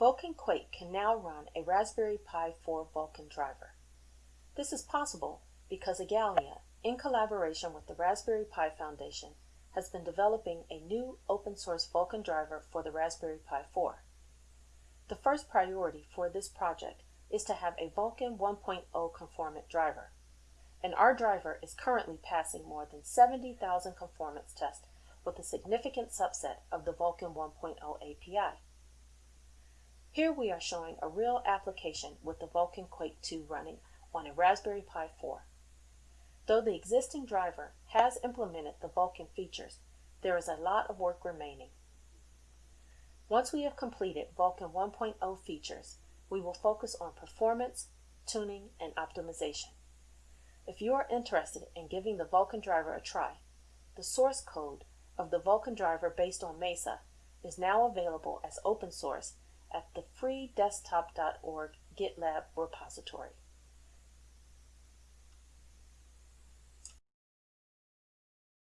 Vulkan Quake can now run a Raspberry Pi 4 Vulkan driver. This is possible because Igalia, in collaboration with the Raspberry Pi Foundation, has been developing a new open source Vulkan driver for the Raspberry Pi 4. The first priority for this project is to have a Vulkan 1.0 conformant driver, and our driver is currently passing more than 70,000 conformance tests with a significant subset of the Vulkan 1.0 API. Here we are showing a real application with the Vulkan Quake 2 running on a Raspberry Pi 4. Though the existing driver has implemented the Vulkan features, there is a lot of work remaining. Once we have completed Vulkan 1.0 features, we will focus on performance, tuning, and optimization. If you are interested in giving the Vulkan driver a try, the source code of the Vulkan driver based on Mesa is now available as open source at the freedesktop.org GitLab repository.